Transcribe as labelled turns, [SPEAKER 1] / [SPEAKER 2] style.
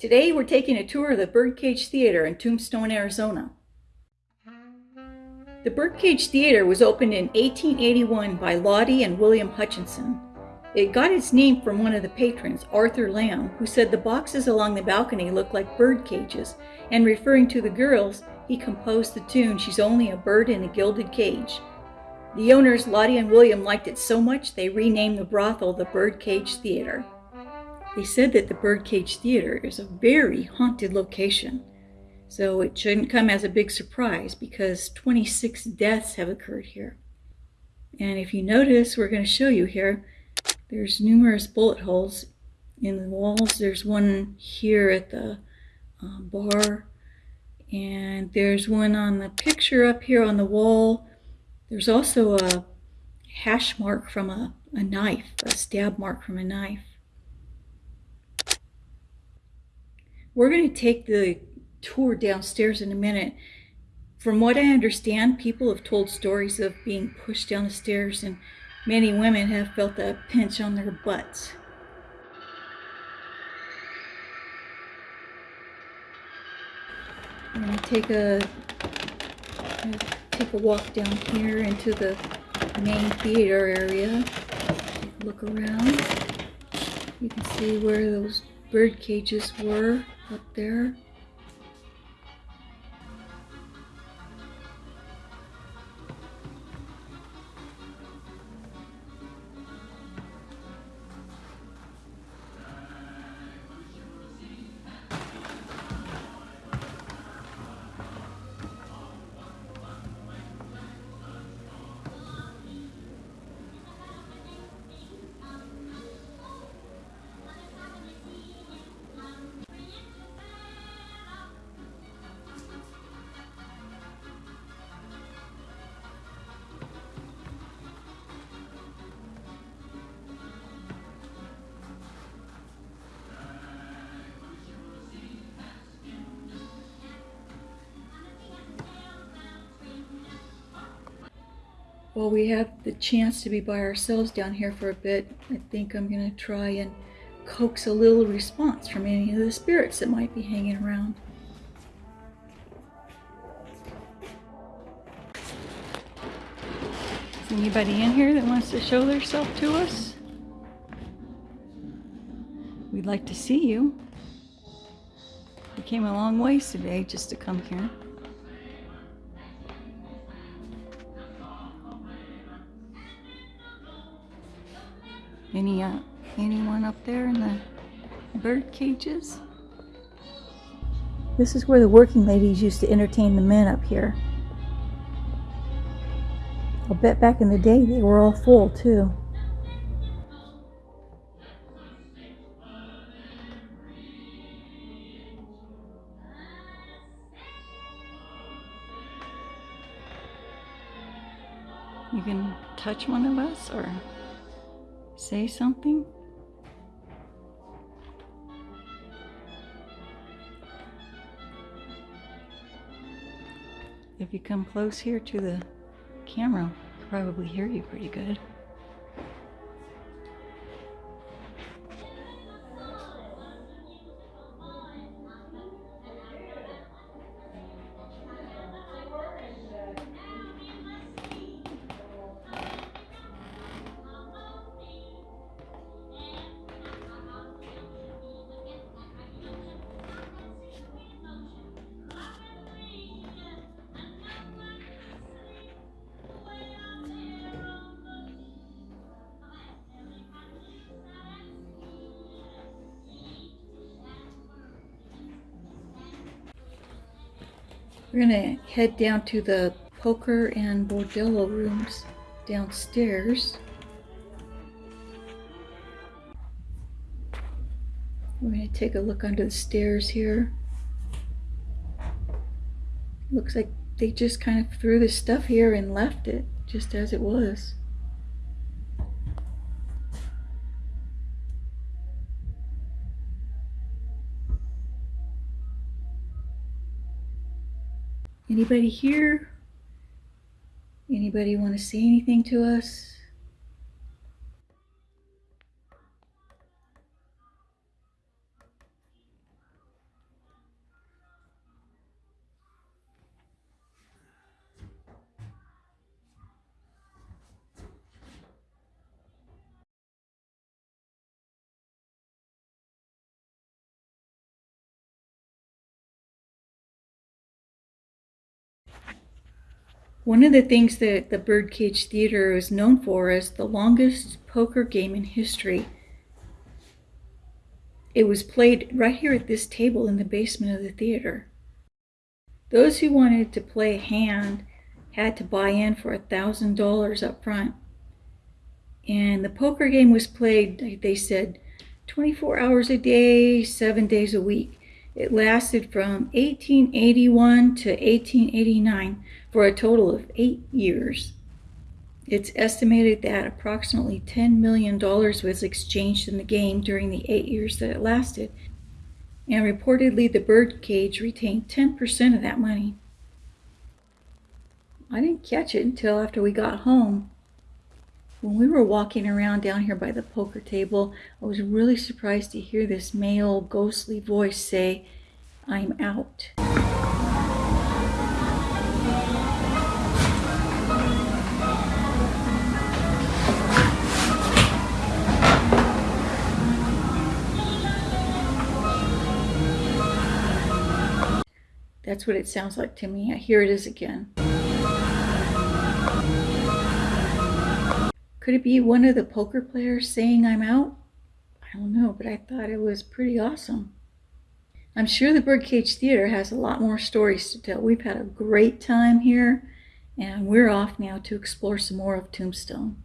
[SPEAKER 1] Today we're taking a tour of the Birdcage Theater in Tombstone, Arizona. The Birdcage Theater was opened in 1881 by Lottie and William Hutchinson. It got its name from one of the patrons, Arthur Lamb, who said the boxes along the balcony looked like bird cages, and referring to the girls, he composed the tune She's Only a Bird in a Gilded Cage. The owners, Lottie and William, liked it so much they renamed the brothel the Birdcage Theater. They said that the Birdcage Theater is a very haunted location. So it shouldn't come as a big surprise because 26 deaths have occurred here. And if you notice, we're going to show you here, there's numerous bullet holes in the walls. There's one here at the um, bar. And there's one on the picture up here on the wall. There's also a hash mark from a, a knife, a stab mark from a knife. We're going to take the tour downstairs in a minute. From what I understand, people have told stories of being pushed down the stairs, and many women have felt a pinch on their butts. I'm going to take a take a walk down here into the main theater area. Look around. You can see where those bird cages were up there. Well, we have the chance to be by ourselves down here for a bit. I think I'm going to try and coax a little response from any of the spirits that might be hanging around. Is anybody in here that wants to show themselves to us? We'd like to see you. We came a long ways today just to come here. Any uh, anyone up there in the bird cages? This is where the working ladies used to entertain the men up here. I'll bet back in the day they were all full too. You can touch one of us or say something? If you come close here to the camera, I'll probably hear you pretty good. We're gonna head down to the poker and bordello rooms downstairs. We're gonna take a look under the stairs here. Looks like they just kind of threw the stuff here and left it just as it was. Anybody here? Anybody want to say anything to us? One of the things that the Birdcage Theater is known for is the longest poker game in history. It was played right here at this table in the basement of the theater. Those who wanted to play a hand had to buy in for a thousand dollars up front. And the poker game was played, they said, 24 hours a day, seven days a week. It lasted from 1881 to 1889 for a total of eight years. It's estimated that approximately $10 million was exchanged in the game during the eight years that it lasted, and reportedly the birdcage retained 10% of that money. I didn't catch it until after we got home. When we were walking around down here by the poker table, I was really surprised to hear this male ghostly voice say, I'm out. That's what it sounds like to me. Here it is again. Could it be one of the poker players saying I'm out? I don't know, but I thought it was pretty awesome. I'm sure the Birdcage Theater has a lot more stories to tell. We've had a great time here, and we're off now to explore some more of Tombstone.